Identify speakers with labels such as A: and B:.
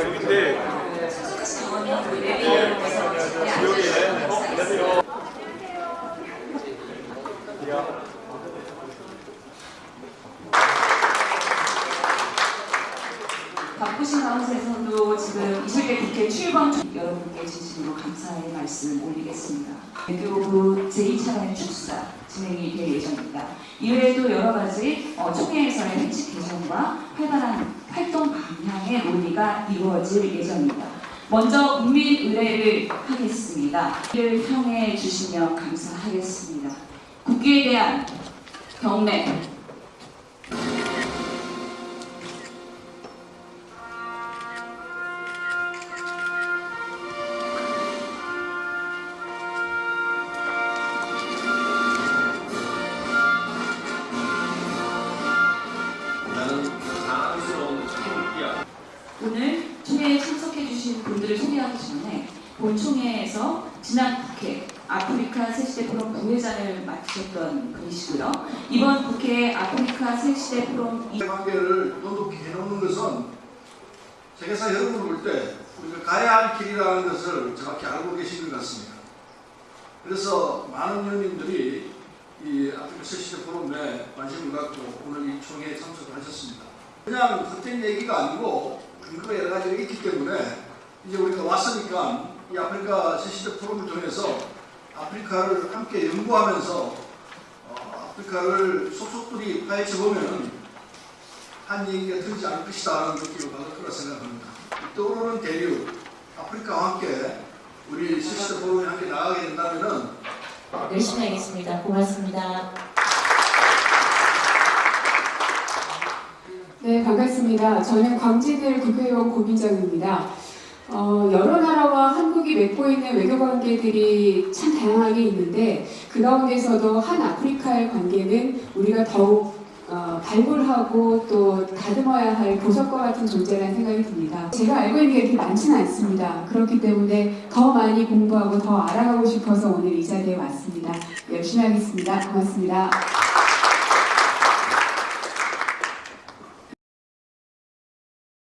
A: 여긴데 어, 어, 안녕하세요. 국회 출범 중 여러분께 진심으로 감사의 말씀을 올리겠습니다. 외교부 제2차관의 축사 진행이 될 예정입니다. 이외에도 여러 가지 어, 총회에서의 회칙 개정과 활발한 활동 방향의 논의가 이루어질 예정입니다. 먼저 국민 의례를 하겠습니다. 이를 평해 주시면 감사하겠습니다. 국기에 대한 경례 오늘 총회에 참석해 주신 분들을 소개하기 전에 본 총회에서 지난 국회 아프리카 새시대 포럼 부회장을 맡으셨던 분이시고요. 이번 국회 아프리카 새시대 포럼
B: 이 관계를 돈독히 해놓는 것은 세계사 여러분을 볼 때 우리가 가야 할 길이라는 것을 정확히 알고 계신 것 같습니다. 그래서 많은 의원님들이 이 아프리카 세시대 포럼에 관심을 갖고 오늘 이 총회에 참석을 하셨습니다. 그냥 헛된 얘기가 아니고 근거가 여러 가지가 있기 때문에 이제 우리가 왔으니까 이 아프리카 새시대 포럼을 통해서 아프리카를 함께 연구하면서 어, 아프리카를 속속들이 파헤쳐 보면은 한 얘기가 틀리지 않을 것이다 하는 느낌을 받을 거라 생각합니다. 이 떠오르는 대륙 아프리카와 함께 우리 새시대 포럼이 함께 나가게 된다면은
C: 열심히 하겠습니다. 고맙습니다.
D: 네, 반갑습니다. 저는 광진을 국회의원 고민정입니다. 어, 여러 나라와 한국이 맺고 있는 외교 관계들이 참 다양하게 있는데 그 가운데서도 한 아프리카의 관계는 우리가 더욱 어, 발굴하고 또 다듬어야 할 보석과 같은 존재라는 생각이 듭니다. 제가 알고 있는 게 그렇게 많지는 않습니다. 그렇기 때문에 더 많이 공부하고 더 알아가고 싶어서 오늘 이 자리에 왔습니다. 열심히 하겠습니다. 고맙습니다.